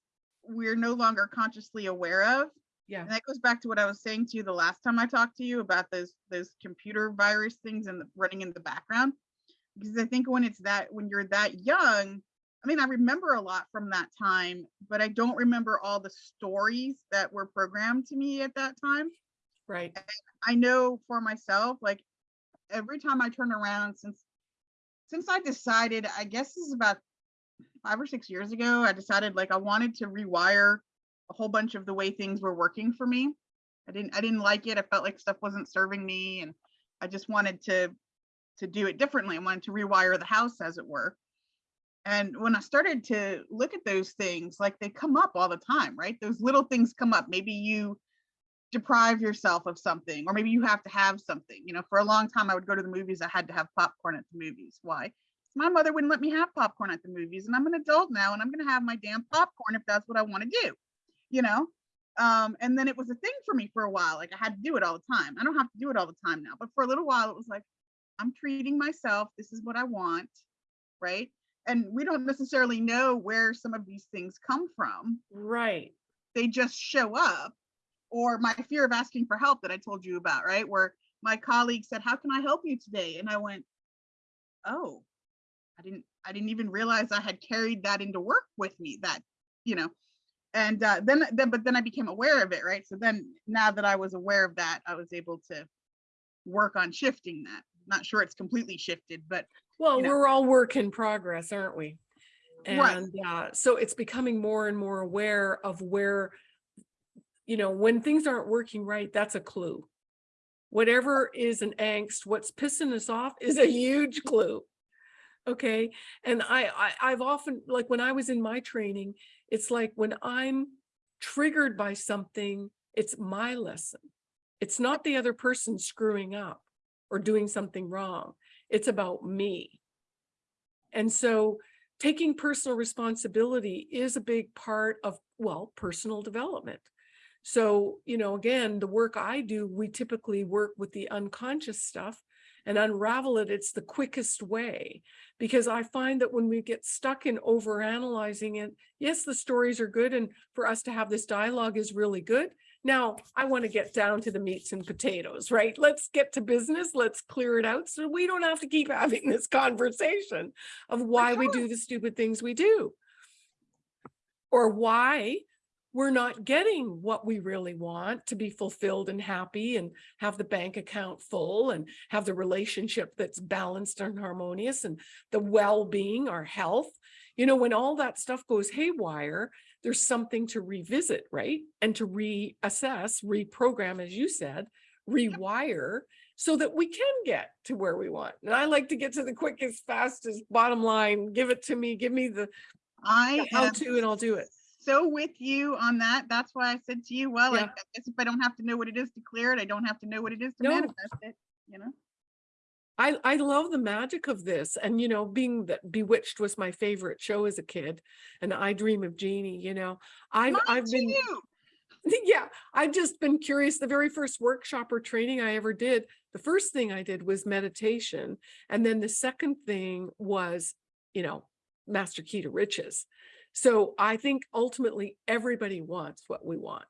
we're no longer consciously aware of. Yeah. And that goes back to what I was saying to you the last time I talked to you about those those computer virus things and running in the background. Because I think when it's that when you're that young, I mean, I remember a lot from that time, but I don't remember all the stories that were programmed to me at that time. Right. I know for myself, like every time I turn around since since I decided, I guess this is about five or six years ago, I decided like I wanted to rewire a whole bunch of the way things were working for me. I didn't I didn't like it. I felt like stuff wasn't serving me and I just wanted to to do it differently. I wanted to rewire the house as it were. And when I started to look at those things, like they come up all the time, right? Those little things come up. Maybe you deprive yourself of something, or maybe you have to have something. You know, for a long time, I would go to the movies. I had to have popcorn at the movies. Why? My mother wouldn't let me have popcorn at the movies, and I'm an adult now, and I'm going to have my damn popcorn if that's what I want to do. You know, um, and then it was a thing for me for a while. Like I had to do it all the time. I don't have to do it all the time now, but for a little while, it was like I'm treating myself. This is what I want, right? And we don't necessarily know where some of these things come from Right. they just show up or my fear of asking for help that I told you about, right? Where my colleague said, "How can I help you today?" And I went, "Oh, I didn't I didn't even realize I had carried that into work with me that, you know." And uh, then then but then I became aware of it, right? So then now that I was aware of that, I was able to work on shifting that. Not sure it's completely shifted, but Well, you know. we're all work in progress, aren't we? Right. Uh, so it's becoming more and more aware of where, you know, when things aren't working right, that's a clue. Whatever is an angst, what's pissing us off (laughs) is a huge clue. Okay. And I, I, I've often, like when I was in my training, it's like when I'm triggered by something, it's my lesson. It's not the other person screwing up or doing something wrong. It's about me. And so taking personal responsibility is a big part of, well, personal development. So, you know, again, the work I do, we typically work with the unconscious stuff and unravel it. It's the quickest way because I find that when we get stuck in over analyzing it, yes, the stories are good. And for us to have this dialogue is really good. Now, I want to get down to the meats and potatoes, right? Let's get to business. Let's clear it out so we don't have to keep (laughs) having this conversation of why we do the stupid things we do. Or why we're not getting what we really want to be fulfilled and happy and have the bank account full and have the relationship that's balanced and harmonious and the well-being, our health. You know, when all that stuff goes haywire, there's something to revisit, right? And to reassess, reprogram, as you said, rewire so that we can get to where we want. And I like to get to the quickest, fastest bottom line. Give it to me, give me the I how to and I'll do it. so with you on that. That's why I said to you, well, I Yeah. I guess if I don't have to know what it is to clear it, I don't have to know what it is to No. manifest it, you know? I, I love the magic of this. And, you know, being that Bewitched was my favorite show as a kid and I Dream of Jeannie, you know, I've, Mine I've been, too. (laughs) yeah, I've just been curious. The very first workshop or training I ever did, the first thing I did was meditation. And then the second thing was, you know, Master Key to Riches. So I think ultimately everybody wants what we want.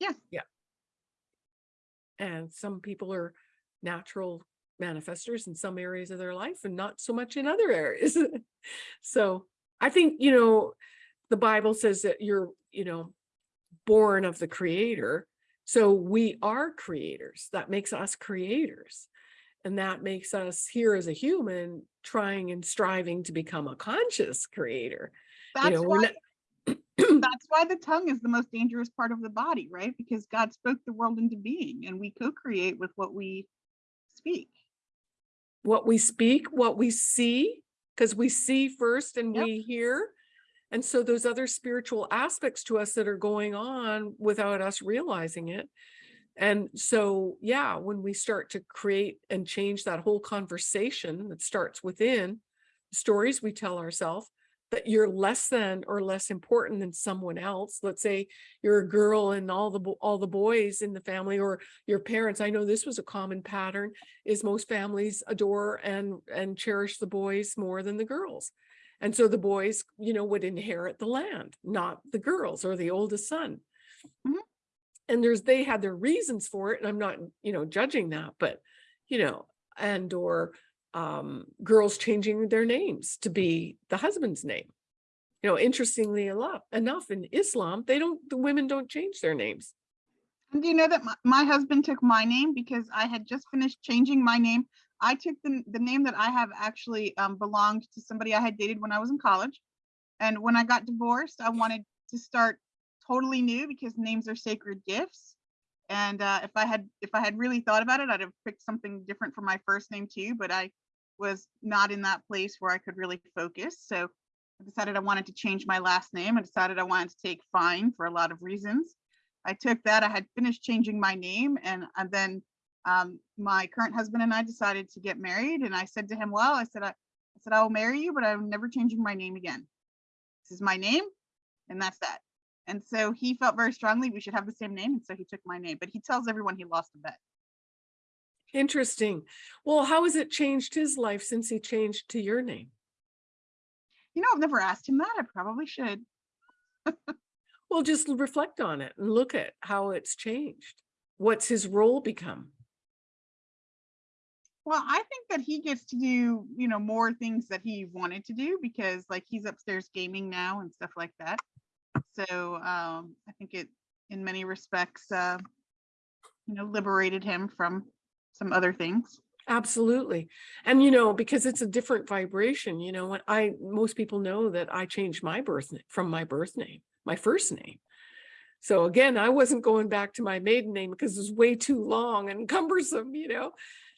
Yeah. Yeah. And some people are natural manifestors in some areas of their life and not so much in other areas. (laughs) so I think, you know, the Bible says that you're, you know, born of the creator. So we are creators. That makes us creators. And that makes us here as a human trying and striving to become a conscious creator. That's know, why, that's (clears throat) why the tongue is the most dangerous part of the body, right? Because God spoke the world into being and we co-create with what we speak. what we speak, what we see, because we see first and Yep. we hear. And so those other spiritual aspects to us that are going on without us realizing it. And so, yeah, when we start to create and change that whole conversation that starts within stories we tell ourselves that you're less than or less important than someone else. Let's say you're a girl and all the all the boys in the family or your parents. I know this was a common pattern is most families adore and and cherish the boys more than the girls. And so the boys, you know, would inherit the land, not the girls or the oldest son. Mhm. And there's they had their reasons for it. And I'm not, you know, judging that, but you know, and or um girls changing their names to be the husband's name. You know, interestingly enough, in Islam, they don't the women don't change their names. Do you know that my, my husband took my name because I had just finished changing my name. I took the, the name that I have actually um, belonged to somebody I had dated when I was in college. And when I got divorced, I wanted to start totally new because names are sacred gifts. And uh, if I had if I had really thought about it, I'd have picked something different for my first name too. But I was not in that place where I could really focus. So I decided I wanted to change my last name. I decided I wanted to take fine for a lot of reasons. I took that. I had finished changing my name, and, and then um, my current husband and I decided to get married. And I said to him, "Well, I said I, I said I will marry you, but I'm never changing my name again. This is my name, and that's that." And so he felt very strongly we should have the same name, and so he took my name. But he tells everyone he lost a bet. Interesting. Well, how has it changed his life since he changed to your name? You know, I've never asked him that. I probably should. Well, just reflect on it and look at how it's changed. What's his role become? Well, I think that he gets to do, you know, more things that he wanted to do because like he's upstairs gaming now and stuff like that. So um, I think it, in many respects, uh, you know, liberated him from some other things. Absolutely. And you know, because it's a different vibration, you know, when I, most people know that I changed my birth, from my birth name, my first name. So again, I wasn't going back to my maiden name because it was way too long and cumbersome, you know?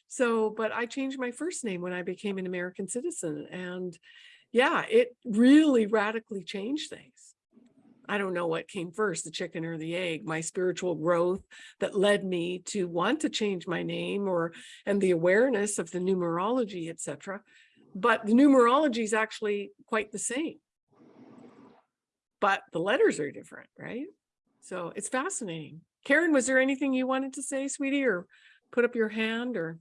So, but I changed my first name when I became an American citizen and yeah, it really radically changed things. I don't know what came first, the chicken or the egg, my spiritual growth that led me to want to change my name or and the awareness of the numerology, etc. But the numerology is actually quite the same. But the letters are different, right? So it's fascinating. Karen, was there anything you wanted to say, sweetie, or put up your hand or?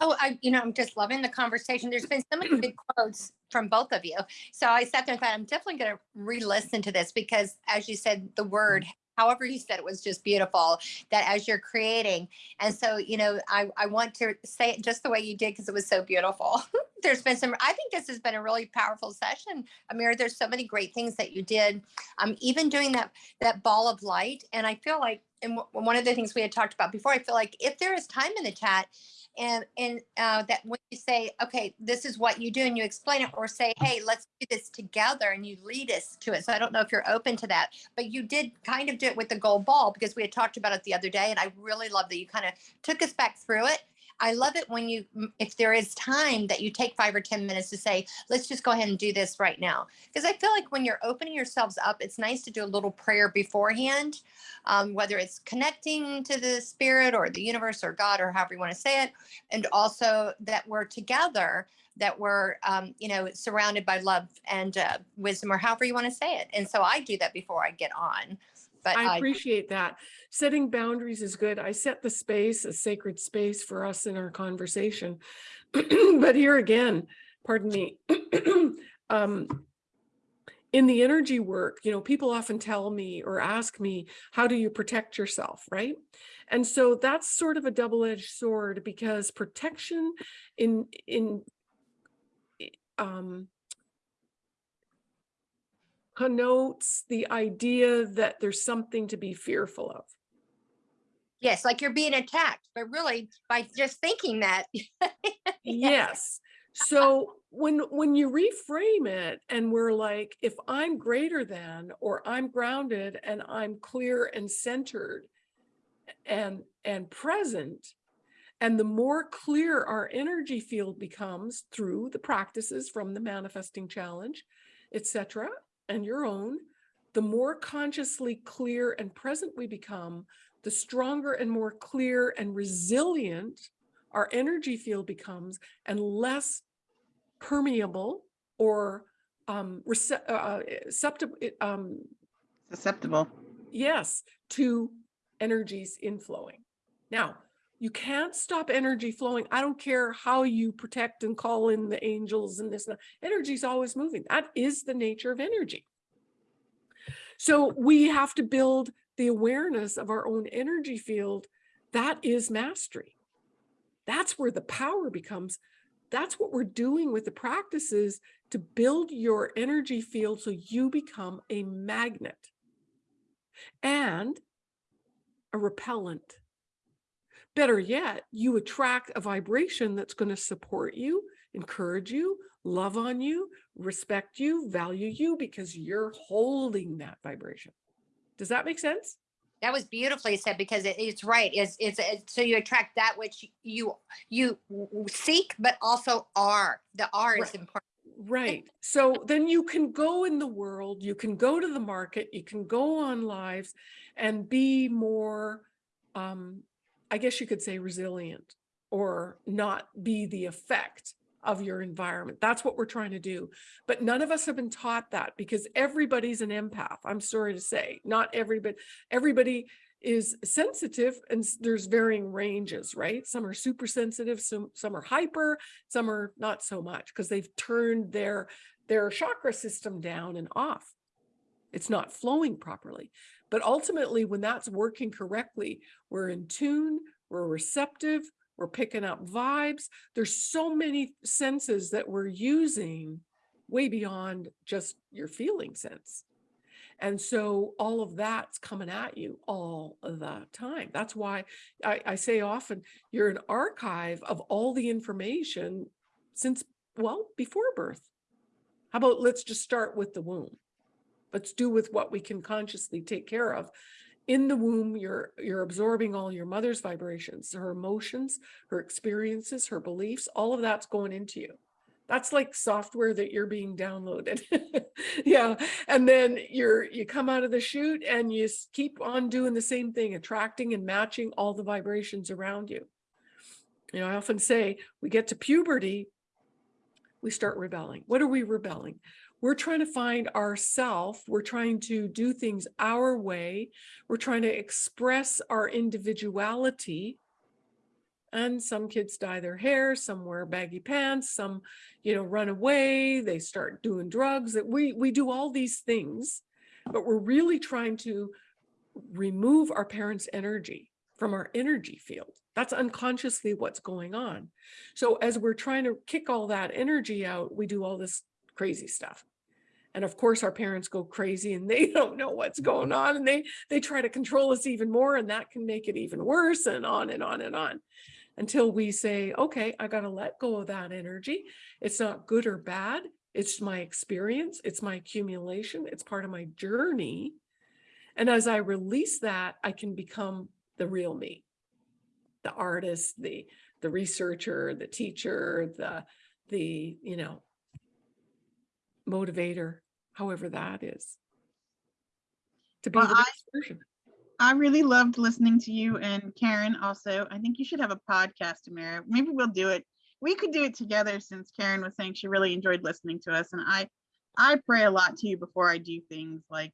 Oh, I, you know, I'm just loving the conversation. There's been so many (clears throat) good quotes from both of you. So I sat there and thought, I'm definitely going to re-listen to this because as you said, the word, however you said it was just beautiful that as you're creating. And so, you know, I, I want to say it just the way you did because it was so beautiful. (laughs) There's been some, I think this has been a really powerful session. Amir, there's so many great things that you did. Um, even doing that, that ball of light. And I feel like, and one of the things we had talked about before, I feel like if there is time in the chat, and and uh, that when you say okay this is what you do and you explain it or say hey let's do this together and you lead us to it. So i don't know if you're open to that but you did kind of do it with the gold ball because we had talked about it the other day and i really love that you kind of took us back through it i love it when you if there is time that you take five or ten minutes to say let's just go ahead and do this right now because i feel like when you're opening yourselves up it's nice to do a little prayer beforehand um, whether it's connecting to the spirit or the universe or God or however you want to say it, and also that we're together, that we're, um, you know, surrounded by love and uh, wisdom or however you want to say it. And so I do that before I get on. But I I, appreciate that. Setting boundaries is good. I set the space, a sacred space for us in our conversation. (clears throat) But here again, pardon me, (clears throat) um, in the energy work, you know, people often tell me or ask me, how do you protect yourself, right? And so that's sort of a double-edged sword because protection in in um connotes the idea that there's something to be fearful of. yes, like you're being attacked, but really by just thinking that. (laughs) Yes. So when when you reframe it and we're like, if I'm greater than or I'm grounded and I'm clear and centered and and present, and the more clear our energy field becomes through the practices from the manifesting challenge, etc., and your own, the more consciously clear and present we become, the stronger and more clear and resilient our energy field becomes and less permeable or um, uh, uh, susceptible, um, Susceptible. yes, to energies inflowing. Now, you can't stop energy flowing. I don't care how you protect and call in the angels and this, and energy is always moving. That is the nature of energy. So we have to build the awareness of our own energy field. That is mastery. That's where the power becomes. That's what we're doing with the practices to build your energy field so you become a magnet and a repellent. Better yet, you attract a vibration that's going to support you, encourage you, love on you, respect you, value you because you're holding that vibration. Does that make sense? That was beautifully said because it, it's right. It's, it's it's so you attract that which you you seek, but also are. The are is Right. important. Right. So then you can go in the world, you can go to the market, you can go on lives and be more, um, I guess you could say resilient or not be the effect of your environment. That's what we're trying to do. But none of us have been taught that because everybody's an empath. I'm sorry to say, not everybody, everybody is sensitive and there's varying ranges, right? Some are super sensitive, some, some are hyper, some are not so much because they've turned their their chakra system down and off it's not flowing properly but ultimately when that's working correctly we're in tune we're receptive we're picking up vibes there's so many senses that we're using way beyond just your feeling sense And so all of that's coming at you all the time. That's why I, I say often you're an archive of all the information since, well, before birth. How about let's just start with the womb? Let's do with what we can consciously take care of. In the womb, you're you're absorbing all your mother's vibrations, her emotions, her experiences, her beliefs, all of that's going into you. That's like software that you're being downloaded. (laughs) yeah. And then you're you come out of the chute and you keep on doing the same thing, attracting and matching all the vibrations around you. You know, I often say we get to puberty, we start rebelling. What are we rebelling? We're trying to find ourself. We're trying to do things our way. We're trying to express our individuality. And some kids dye their hair, some wear baggy pants, some, you know, run away, they start doing drugs. That we we do all these things, but we're really trying to remove our parents' energy from our energy field. That's unconsciously what's going on. So as we're trying to kick all that energy out, we do all this crazy stuff. And of course, our parents go crazy and they (laughs) don't know what's mm-hmm. going on and they they try to control us even more and that can make it even worse and on and on and on until we say, okay, I got to let go of that energy. It's not good or bad. It's my experience. It's my accumulation. It's part of my journey. And as I release that, I can become the real me, the artist, the the researcher, the teacher, the the you know motivator, however that is. To be Well, the I- version. I really loved listening to you and Karen also. I think you should have a podcast, Amira. Maybe we'll do it. We could do it together since Karen was saying she really enjoyed listening to us. And I I pray a lot to you before I do things like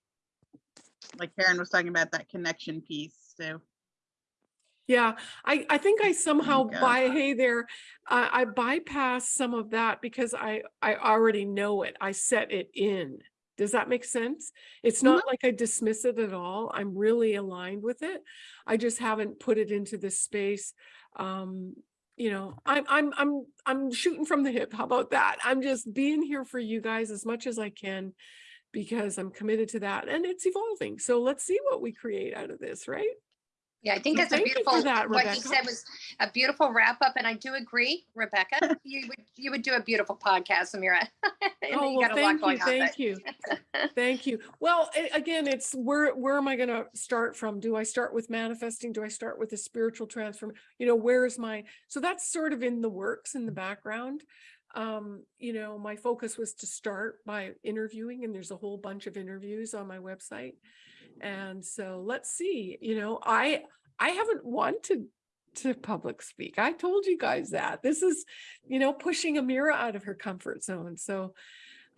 like Karen was talking about that connection piece. So Yeah, I, I think I oh somehow God. by, hey there, I, I bypass some of that because I, I already know it. I set it in. Does that make sense? It's not like I dismiss it at all. I'm really aligned with it. I just haven't put it into this space. Um, you know, I'm, I'm, I'm, I'm shooting from the hip. How about that? I'm just being here for you guys as much as I can because I'm committed to that and it's evolving. So let's see what we create out of this, right? Yeah, I think So that's a thank you for beautiful, that, what you said was a beautiful wrap up. And I do agree, Rebecca, you would, you would do a beautiful podcast, Amira. (laughs) Oh, well, got a lot thank you, thank you. (laughs) Thank you. Well, again, it's where, where am I gonna start from? Do I start with manifesting? Do I start with a spiritual transform? You know, where is my, so that's sort of in the works in the background. Um, you know, my focus was to start by interviewing and there's a whole bunch of interviews on my website. And so let's see, you know, I, I haven't wanted to public speak. I told you guys that. This is, you know, pushing Amira out of her comfort zone. So,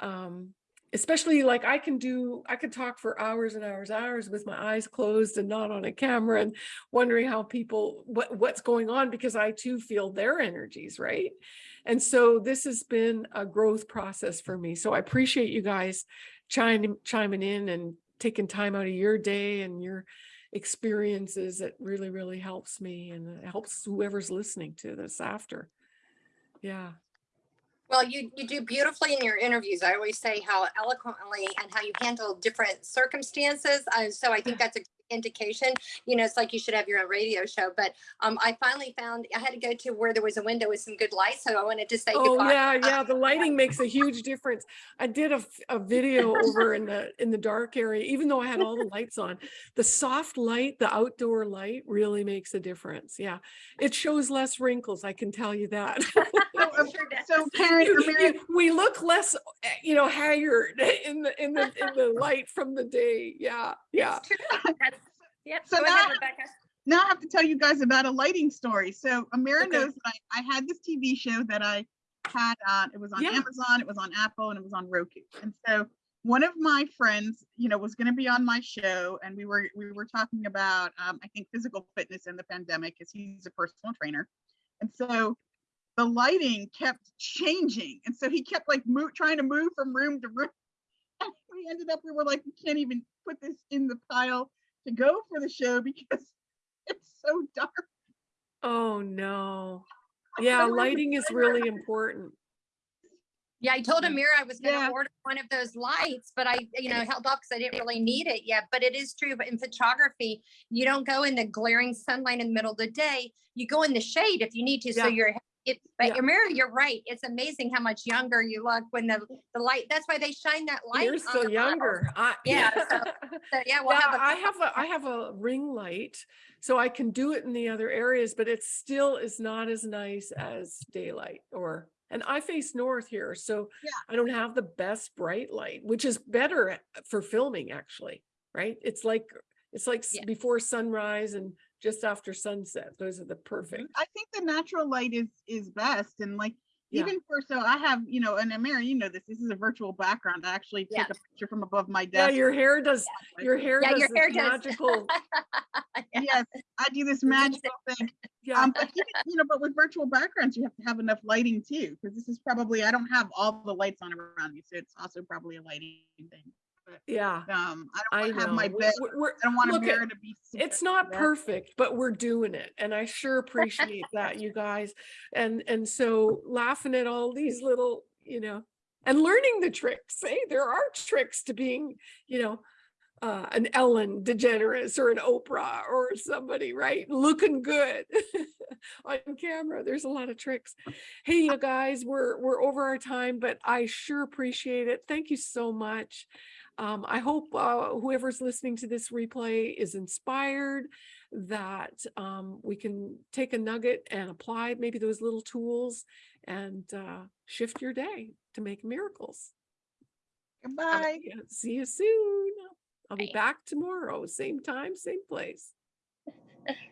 um, especially like I can do, I could talk for hours and hours, hours with my eyes closed and not on a camera and wondering how people, what, what's going on because I too feel their energies, right? And so this has been a growth process for me. So I appreciate you guys chiming, chiming in and taking time out of your day and your experiences. It really, really helps me and it helps whoever's listening to this after. Yeah. Well, you, you do beautifully in your interviews. I always say how eloquently and how you handle different circumstances. Uh, so I think that's a indication. You know, it's like you should have your own radio show. But um, I finally found I had to go to where there was a window with some good light. So I wanted to say Oh goodbye. yeah, yeah. The (laughs) lighting makes a huge difference. I did a video (laughs) over in the in the dark area, even though I had all the lights on. The soft light, the outdoor light, really makes a difference. Yeah, it shows less wrinkles. I can tell you that. (laughs) So, um, Sure does. so Karen, You- you- we look less, you know, haggard in the in the in the light from the day. Yeah, yeah. It's. That's- Yep. So Go ahead, now- Rebecca. now I have to tell you guys about a lighting story. So Amira Okay. knows that I, I had this TV show that I had on, it was on Yeah. Amazon, it was on Apple, and it was on Roku. And so one of my friends, you know, was going to be on my show, and we were we were talking about, um, I think, physical fitness in the pandemic, because he's a personal trainer. And so the lighting kept changing, and so he kept like move, trying to move from room to room. (laughs) And we ended up, we were like, we can't even put this in the pile to go for the show because (laughs) it's so dark. Oh no. Yeah, So lighting is really important. Yeah, I told mm-hmm. Yeah. Amir I was gonna Yeah. order one of those lights, but I, you know, held off because I didn't really need it yet. But it is true, but in photography, you don't go in the glaring sunlight in the middle of the day. You go in the shade if you need to, so Yeah. you're, it, but Yeah. Amir, you're right. It's amazing how much younger you look when the, the light, that's why they shine that light. You're still younger. I- Yeah, so- (laughs) So, yeah, we'll Yeah, have a. I have a, I have a ring light, so I can do it in the other areas, but it still is not as nice as daylight or, and I face north here, so Yeah. I don't have the best bright light, which is better uh, for filming actually, right? It's like, it's like Yeah. before sunrise and just after sunset. Those are the perfect. I think the natural light is is best and like Yeah. even for so I have you know and Mary you know this this is a virtual background I actually take a picture from above my desk. Yeah, desk your hair does, like, (laughs) your hair Yeah, does your this hair does. magical, (laughs) Yeah. yes I do this magical thing yeah. um but even, you know but with virtual backgrounds you have to have enough lighting too because this is probably I don't have all the lights on around me so it's also probably a lighting thing Yeah, um I don't want to have my bed we're- we're- I don't want a to be it's not perfect, but we're doing it. And I sure appreciate that, you guys. And, and so laughing at all these little, you know, and learning the tricks. Hey, there are tricks to being, you know, uh, an Ellen DeGeneres or an Oprah or somebody, right? Looking good (laughs) on camera. There's a lot of tricks. Hey, you guys, we're, we're over our time, but I sure appreciate it. Thank you so much. Um, I hope uh, whoever's listening to this replay is inspired that um, we can take a nugget and apply maybe those little tools and uh, shift your day to make miracles. goodbye See you soon. I'll be Bye. back tomorrow, same time, same place. (laughs)